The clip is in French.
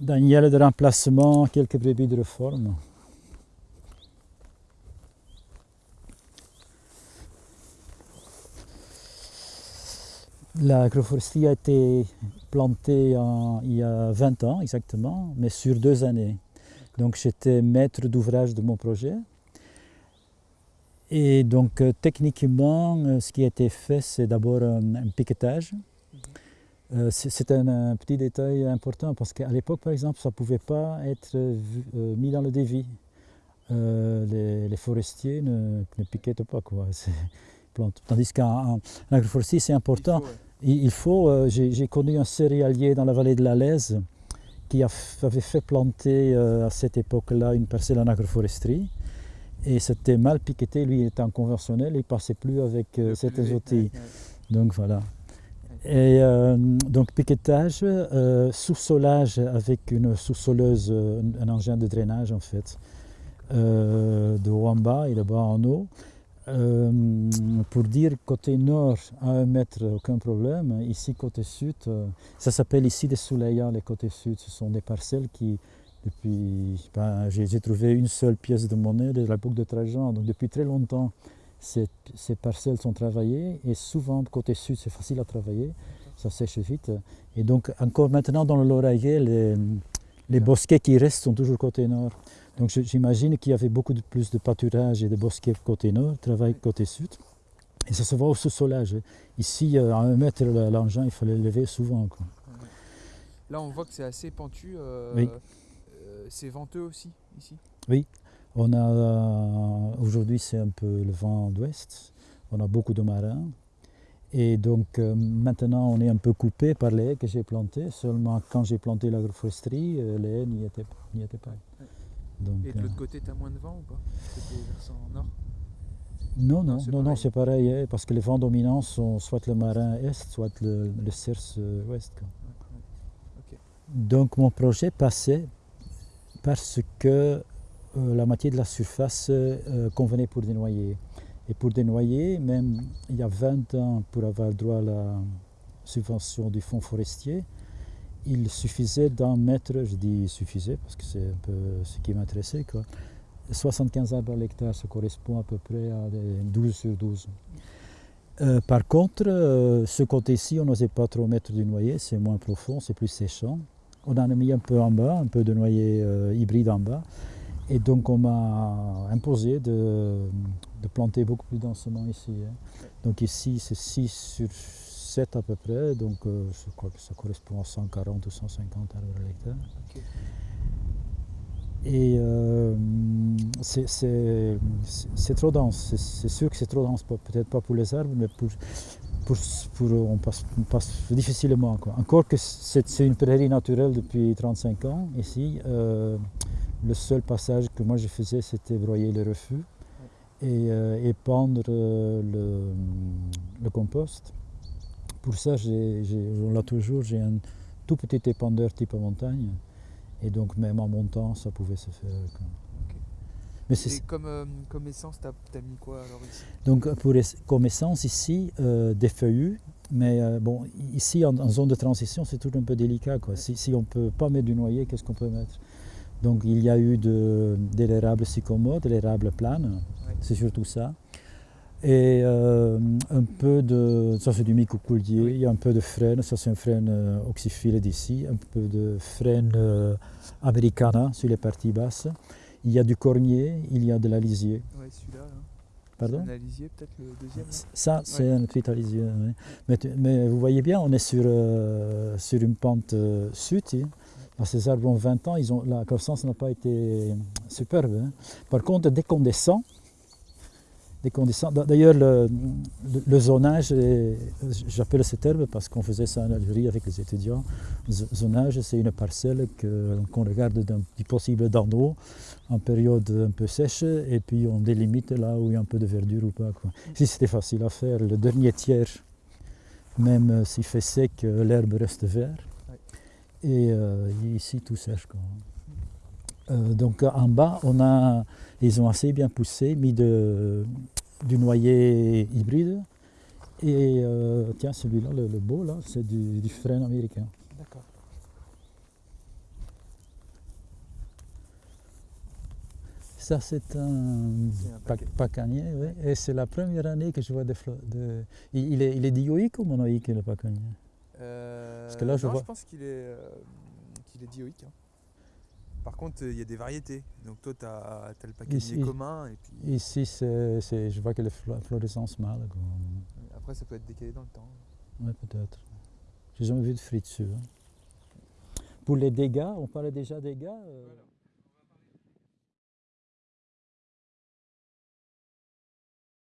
Daniel de remplacement, quelques brebis de réforme. L'agroforesterie a été plantée il y a 20 ans exactement, mais sur deux années. Donc j'étais maître d'ouvrage de mon projet. Et donc euh, techniquement, euh, ce qui a été fait, c'est d'abord un piquetage. Euh, c'est un, un petit détail important parce qu'à l'époque, par exemple, ça ne pouvait pas être euh, mis dans le dévis. Euh, les, les forestiers ne, ne piquettent pas, quoi. Tandis qu'en en agroforesterie, c'est important. Il faut, ouais. J'ai connu un céréalier dans la vallée de la Lèze qui a avait fait planter à cette époque-là une parcelle en agroforesterie. Et c'était mal piqueté, lui en conventionnel, il ne passait plus avec certains outils. ouais, ouais. Donc voilà. Et euh, donc piquetage, euh, sous-solage avec une sous-soleuse, euh, un engin de drainage en fait, euh, de haut en bas et de bas en haut. Pour dire côté nord à un mètre, aucun problème. Ici côté sud, ça s'appelle ici des souleyas, les côtés sud. Ce sont des parcelles qui, depuis, ben, j'ai trouvé une seule pièce de monnaie de l'époque de Trajan. Donc depuis très longtemps, ces, ces parcelles sont travaillées et souvent côté sud c'est facile à travailler, ça sèche vite. Et donc encore maintenant dans le Lauragais, les, les bosquets qui restent sont toujours côté nord. Donc j'imagine qu'il y avait beaucoup de plus de pâturage et de bosquets côté nord, travail côté sud. Et ça se voit au sous-solage. Ici, euh, à un mètre, le- l'engin, il fallait le lever souvent. quoi. Là, on voit que c'est assez pentu. euh, Oui. euh, c'est venteux aussi, ici? On a euh, aujourd'hui c'est un peu le vent d'ouest, on a beaucoup de marins et donc euh, maintenant on est un peu coupé par les haies que j'ai plantées. Seulement quand j'ai planté l'agroforesterie, euh, les haies n'y étaient, pas. Donc, Et de euh, l'autre côté, t'as moins de vent ou pas? Versant nord? Non, non, non, c'est non, c'est pareil, hein, parce que les vents dominants sont soit le marin est, soit le, le cerce ouest. quoi. Donc mon projet passait parce que la moitié de la surface euh, convenait pour des noyers. Et pour des noyers, même il y a 20 ans, pour avoir droit à la subvention du fonds forestier, il suffisait d'en mettre, je dis suffisait parce que c'est un peu ce qui m'intéressait, quoi. 75 arbres à l'hectare, ça correspond à peu près à des 12 sur 12. Euh, par contre, euh, ce côté-ci, on n'osait pas trop mettre du noyer, c'est moins profond, c'est plus séchant. On en a mis un peu en bas, un peu de noyer euh, hybride en bas. Et donc on m'a imposé de, de planter beaucoup plus densément ici. hein. Donc ici c'est 6 sur 7 à peu près, donc euh, je crois que ça correspond à 140 ou 150 arbres à l'hectare. Et euh, c'est- trop dense, c'est- sûr que c'est trop dense, peut-être pas pour les arbres, mais pour, pour, pour- on, passe, on passe difficilement. Quoi. Encore que c'est c'est une prairie naturelle depuis 35 ans ici, euh, le seul passage que moi je faisais c'était broyer les refus et euh, épandre euh, le, le compost. Pour ça, j'ai- j'ai- on l'a toujours, j'ai un tout petit épandeur type montagne. Et donc même en montant, ça pouvait se faire. quoi. Mais c'est- Et comme, euh, comme essence, t'as as mis quoi alors ici? Donc pour es- comme essence ici, euh, des feuillus, mais euh, bon, ici en, en zone de transition, c'est tout un peu délicat. Quoi. Si, si on ne peut pas mettre du noyer, qu'est-ce qu'on peut mettre? Donc il y a eu de, de l'érable sycomore, de l'érable plane, c'est surtout ça. Et euh, un peu de, ça c'est du micocoulier, Oui. il y a un peu de frêne, ça c'est un frêne euh, oxyphile d'ici, un peu de frêne euh, americana sur les parties basses. Il y a du cornier, il y a de la lisier. Ouais, celui-là. Là. Pardon? C'est un alisier, peut-être le deuxième. là Ça, c'est un petit alisier. oui. Mais, vous voyez bien, on est sur, euh, sur une pente sud. hein. Ces arbres ont 20 ans, ils ont, la croissance n'a pas été superbe. hein. Par contre, dès qu'on descend, d'ailleurs, le, le- zonage, j'appelle ce terme parce qu'on faisait ça en Algérie avec les étudiants. Zonage, c'est une parcelle qu'on regarde d'un possible d'en haut en période un peu sèche et puis on délimite là où il y a un peu de verdure ou pas. Quoi. Si c'était facile à faire, le dernier tiers, même euh, s'il fait sec, euh, l'herbe reste verte. Euh, et ici tout sèche. Quoi. Euh, donc en bas, on a, ils ont assez bien poussé, mis de, du noyer hybride. Et euh, tiens, celui-là, le, beau, là, c'est du, du frêne américain. D'accord. Ça, c'est un, pacanier, oui. Et c'est la première année que je vois des fleurs. Il, est, il est dioïque ou monoïque, le pacanier euh, que là, je non, vois- je pense qu'il est, euh, qu'il est dioïque. hein. Par contre, il y a des variétés. Donc toi, tu as, le pacanier Ici- commun et puis Ici, c'est, c'est- je vois que flo- florescence mâle. quoi. après, ça peut être décalé dans le temps. Ouais, peut-être. J'ai jamais vu de fruits dessus. hein. Pour les dégâts, on parlait déjà des dégâts. euh.